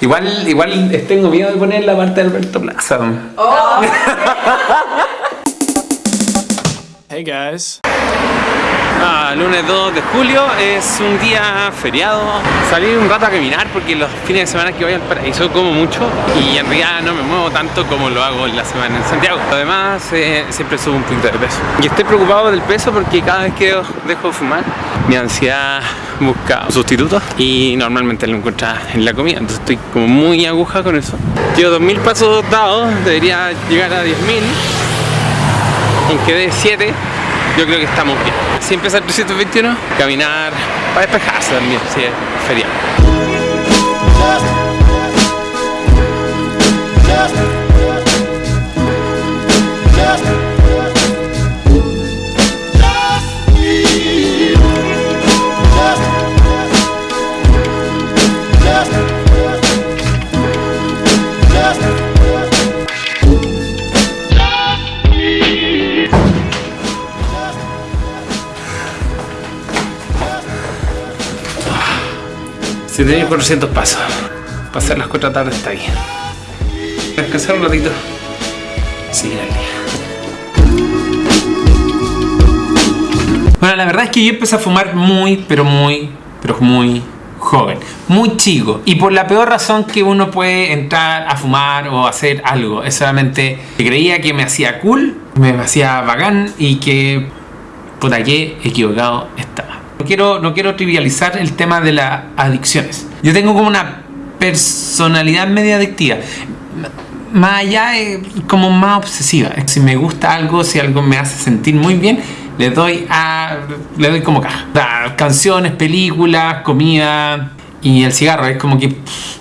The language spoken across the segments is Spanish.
Igual, igual tengo miedo de poner la parte de Alberto Plaza. Hey guys. Ah, lunes 2 de julio es un día feriado. Salí un rato a caminar porque los fines de semana que voy al paraíso como mucho y en realidad no me muevo tanto como lo hago en la semana en Santiago. Además, eh, siempre subo un poquito de peso. Y estoy preocupado del peso porque cada vez que dejo de fumar, mi ansiedad busca sustitutos y normalmente lo encuentra en la comida. Entonces estoy como muy aguja con eso. Llevo 2000 pasos dados, debería llegar a 10.000. En que de 7 yo creo que estamos bien. Si empieza el 321, caminar para despejarse también, si es feriado. Si tenéis 400 pasos, pasar las 4 tarde está ahí. Descansar un ratito. Seguir al día. Bueno, la verdad es que yo empecé a fumar muy, pero muy, pero muy joven, muy chico. Y por la peor razón que uno puede entrar a fumar o hacer algo. Es solamente que creía que me hacía cool, me hacía bacán y que puta que equivocado estaba. No quiero, no quiero trivializar el tema de las adicciones. Yo tengo como una personalidad media adictiva. Más allá, de, como más obsesiva. Si me gusta algo, si algo me hace sentir muy bien, le doy a le doy como caja. Canciones, películas, comida y el cigarro. Es como que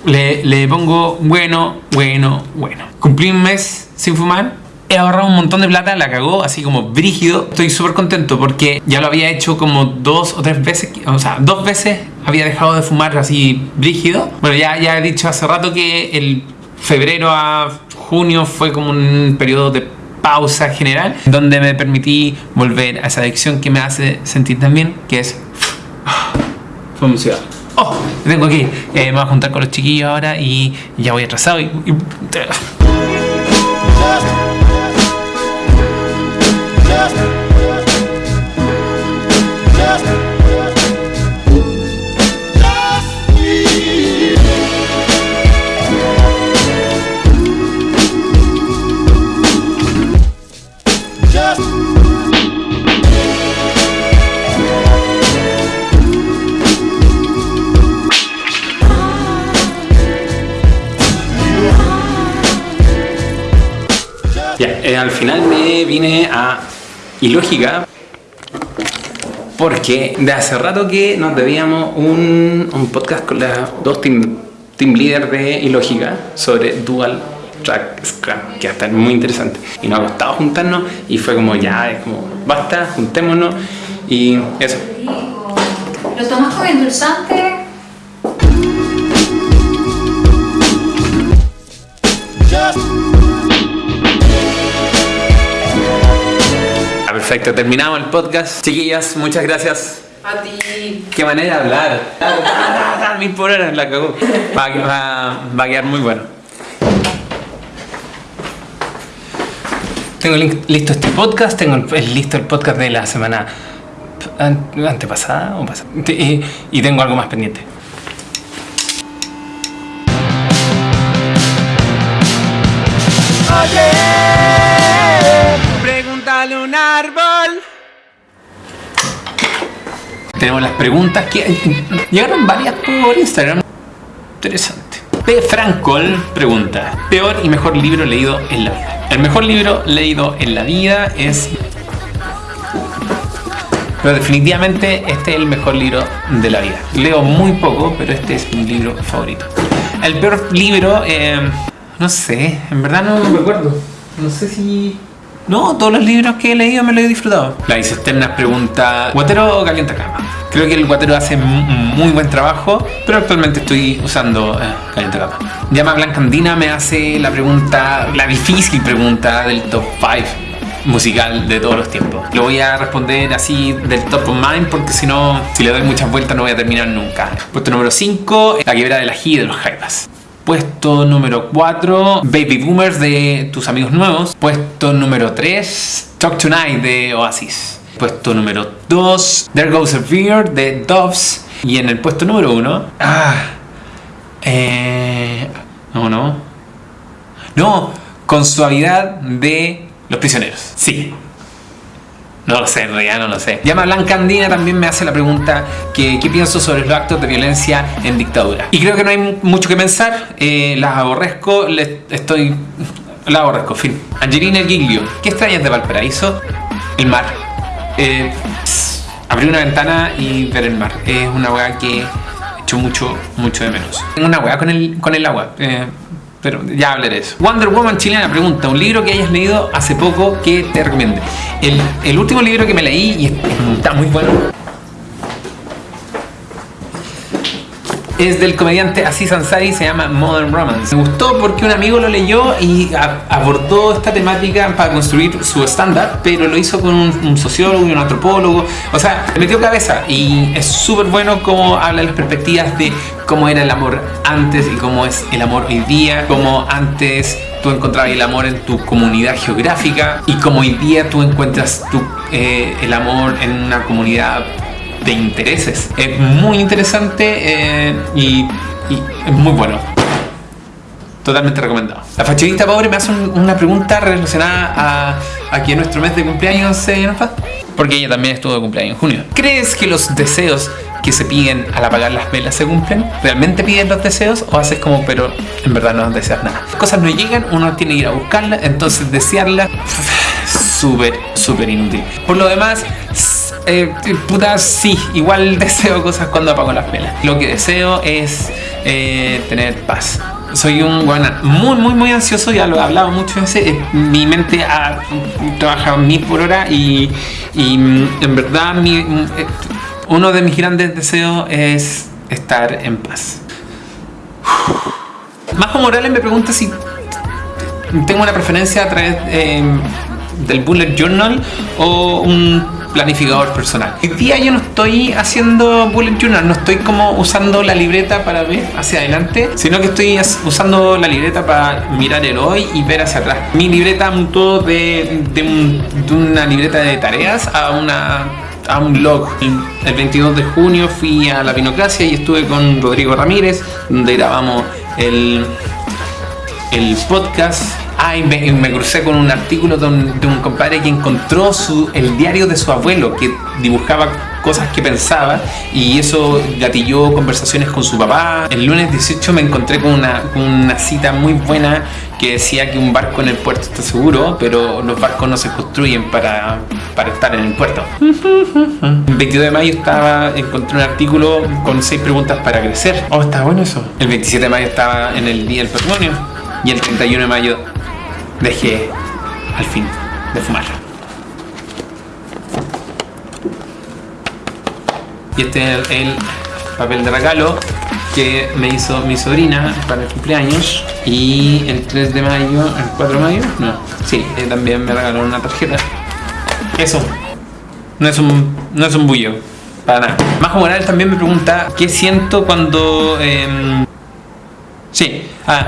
le, le pongo bueno, bueno, bueno. Cumplí un mes sin fumar he ahorrado un montón de plata, la cagó así como brígido. Estoy súper contento porque ya lo había hecho como dos o tres veces, o sea, dos veces había dejado de fumar así brígido. Bueno, ya, ya he dicho hace rato que el febrero a junio fue como un periodo de pausa general donde me permití volver a esa adicción que me hace sentir tan bien, que es fumar Oh, tengo ir. Eh, me voy a juntar con los chiquillos ahora y ya voy atrasado y Eh, al final me vine a Ilógica porque de hace rato que nos debíamos un, un podcast con las dos team, team leaders de Ilógica sobre Dual Track Scrum, que hasta es muy interesante. Y nos ha costado juntarnos y fue como ya, es como basta, juntémonos y eso. ¿Lo tomas como endulzante? Perfecto, terminamos el podcast. Chiquillas, muchas gracias. A ti. Qué manera de hablar. Mil por hora la cagó. Va, va, va a quedar muy bueno. Tengo listo este podcast, tengo listo el podcast de la semana antepasada o pasada. Y, y tengo algo más pendiente. Pregúntale un Tenemos las preguntas que llegaron varias por Instagram. Interesante. P. Francol pregunta: Peor y mejor libro leído en la vida. El mejor libro leído en la vida es. Pero definitivamente este es el mejor libro de la vida. Leo muy poco, pero este es mi libro favorito. El peor libro, eh, no sé, en verdad no me acuerdo. No sé si no, todos los libros que he leído me los he disfrutado. La Isesterna pregunta, ¿Guatero o calienta cama? Creo que el Guatero hace muy buen trabajo, pero actualmente estoy usando eh, calienta cama. Llama Blancandina me hace la pregunta, la difícil pregunta del top 5. musical de todos los tiempos. Lo voy a responder así del top of mind porque si no, si le doy muchas vueltas no voy a terminar nunca. Puesto número 5, La quiebra de la G de los Jaivas. Puesto número 4, Baby Boomers de Tus Amigos Nuevos. Puesto número 3, Talk Tonight de Oasis. Puesto número 2, There Goes a Fear de Doves. Y en el puesto número 1, ah, eh, no, no. No, con suavidad de los prisioneros. Sí. No lo sé, en realidad no lo sé. Llama Blanca Andina también me hace la pregunta que qué pienso sobre los actos de violencia en dictadura. Y creo que no hay mucho que pensar. Eh, las aborrezco, le estoy... La aborrezco, fin. Angelina Giglio, ¿qué extrañas de Valparaíso? El mar. Eh, abrir una ventana y ver el mar. Es una weá que echo mucho, mucho de menos. Tengo una weá con el, con el agua. Eh, pero ya hablaré de eso. Wonder Woman chilena pregunta, un libro que hayas leído hace poco que te recomiende. El, el último libro que me leí y está muy bueno es del comediante Aziz Ansari, se llama Modern Romance. Me gustó porque un amigo lo leyó y abordó esta temática para construir su estándar, pero lo hizo con un, sociólogo y un antropólogo. O sea, metió cabeza y es súper bueno como habla de las perspectivas de cómo era el amor antes y cómo es el amor hoy día, cómo antes tú encontrabas el amor en tu comunidad geográfica y cómo hoy día tú encuentras tu, eh, el amor en una comunidad de intereses. Es muy interesante eh, y, es muy bueno. Totalmente recomendado. La fachadista pobre me hace una pregunta relacionada a, a que nuestro mes de cumpleaños se nos va. Porque ella también estuvo de cumpleaños en junio. ¿Crees que los deseos que se piden al apagar las velas se cumplen? ¿Realmente piden los deseos o haces como pero en verdad no deseas nada? Las cosas no llegan, uno tiene que ir a buscarlas, entonces desearlas súper, súper inútil. Por lo demás, eh, puta, sí, igual deseo cosas cuando apago las velas. Lo que deseo es eh, tener paz. Soy un bueno, muy, muy, muy ansioso, ya lo he hablado mucho veces. Eh, mi mente ha trabajado mil por hora y, y mm, en verdad mi, mm, eh, uno de mis grandes deseos es estar en paz. Majo Morales me pregunta si tengo una preferencia a través del bullet journal o un planificador personal. Hoy día yo no estoy haciendo bullet journal, no estoy como usando la libreta para ver hacia adelante, sino que estoy usando la libreta para mirar el hoy y ver hacia atrás. Mi libreta mutó de, una libreta de tareas a una a un blog. El 22 de junio fui a la Pinocracia y estuve con Rodrigo Ramírez, donde grabamos el, el podcast Ay, me, crucé con un artículo de un, compadre que encontró su, el diario de su abuelo, que dibujaba cosas que pensaba y eso gatilló conversaciones con su papá. El lunes 18 me encontré con una, una cita muy buena que decía que un barco en el puerto está seguro, pero los barcos no se construyen para, para estar en el puerto. El 22 de mayo estaba, encontré un artículo con seis preguntas para crecer. Oh, está bueno eso. El 27 de mayo estaba en el Día del Patrimonio y el 31 de mayo dejé al fin de fumar. Y este es el, papel de regalo que me hizo mi sobrina para el cumpleaños y el 3 de mayo, el 4 de mayo, no, sí, eh, también me regaló una tarjeta. Eso, no es un, no es un bullo, para nada. Majo Morales también me pregunta qué siento cuando... Em, sí, ah,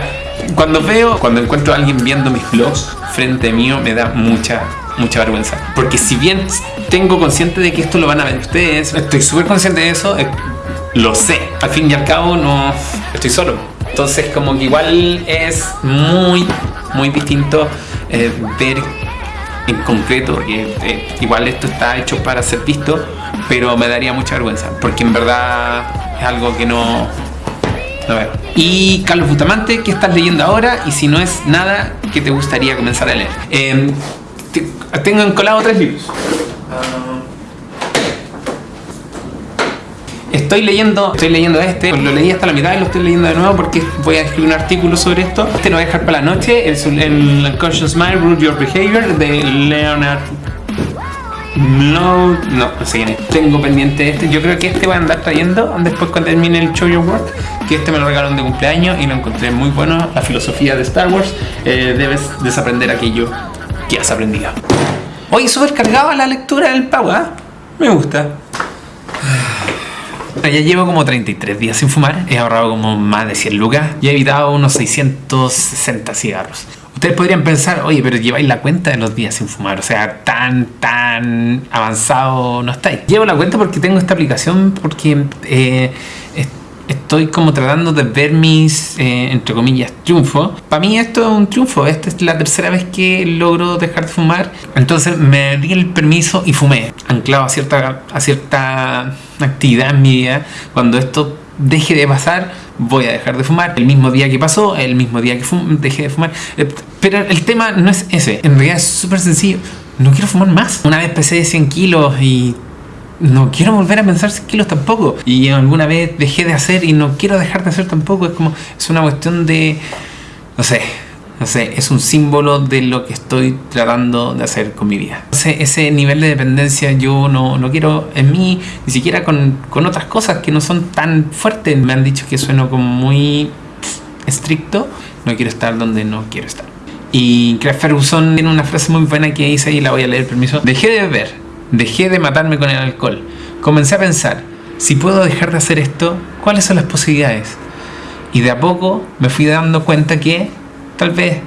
cuando veo, cuando encuentro a alguien viendo mis vlogs frente mío, me da mucha, mucha vergüenza. Porque si bien tengo consciente de que esto lo van a ver ustedes, estoy súper consciente de eso, eh, lo sé. Al fin y al cabo, no estoy solo. Entonces, como que igual es muy, muy distinto eh, ver en concreto que eh, igual esto está hecho para ser visto, pero me daría mucha vergüenza. Porque en verdad es algo que no, y Carlos Bustamante, ¿qué estás leyendo ahora? Y si no es nada, ¿qué te gustaría comenzar a leer? Em, tengo encolado tres libros. Estoy leyendo, estoy leyendo este, lo leí hasta la mitad y lo estoy leyendo de nuevo porque voy a escribir un artículo sobre esto. Este lo voy a dejar para la noche, el, el Conscious Mind, Root Your Behavior de Leonard no, no, no sé quién es. Tengo pendiente este. Yo creo que este voy a andar trayendo después cuando termine el Show Your Work. Que este me lo regalaron de cumpleaños y lo encontré muy bueno. La filosofía de Star Wars. Eh, debes desaprender aquello que has aprendido. Hoy súper cargado la lectura del Pau, ¿ah? Me gusta. Ya llevo como 33 días sin fumar, he ahorrado como más de 100 lucas y he evitado unos 660 cigarros. Ustedes podrían pensar, oye, pero lleváis la cuenta de los días sin fumar, o sea, tan, tan avanzado no estáis. Llevo la cuenta porque tengo esta aplicación, porque eh, estoy como tratando de ver mis, eh, entre comillas, triunfos. Para mí esto es un triunfo, esta es la tercera vez que logro dejar de fumar. Entonces me di el permiso y fumé, anclado a cierta, a cierta actividad en mi vida. Cuando esto deje de pasar, voy a dejar de fumar. El mismo día que pasó, el mismo día que dejé de fumar. Eh, Pero el tema no es ese, en realidad es súper sencillo. No quiero fumar más. Una vez pesé 100 kilos y no quiero volver a pensar 100 kilos tampoco. Y alguna vez dejé de hacer y no quiero dejar de hacer tampoco. Es como, es una cuestión de, no sé, no sé, es un símbolo de lo que estoy tratando de hacer con mi vida. Ese, nivel de dependencia yo no, no quiero en mí, ni siquiera con, con otras cosas que no son tan fuertes. Me han dicho que sueno como muy estricto. No quiero estar donde no quiero estar. Y Craig Ferguson tiene una frase muy buena que dice, y la voy a leer, permiso. Dejé de beber, dejé de matarme con el alcohol. Comencé a pensar, si puedo dejar de hacer esto, ¿cuáles son las posibilidades? Y de a poco me fui dando cuenta que tal vez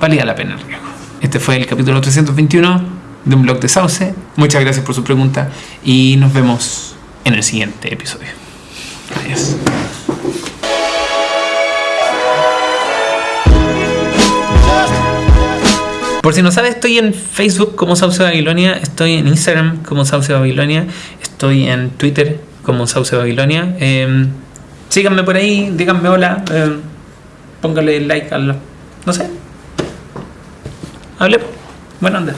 valía la pena el riesgo. Este fue el capítulo 321 de un blog de Sauce. Muchas gracias por su pregunta y nos vemos en el siguiente episodio. Adiós. Por si no sabes, estoy en Facebook como Sauce Babilonia, estoy en Instagram como Sauce Babilonia, estoy en Twitter como Sauce Babilonia. Eh, síganme por ahí, díganme hola, eh, póngale like a los... no sé. Hable. Buena onda.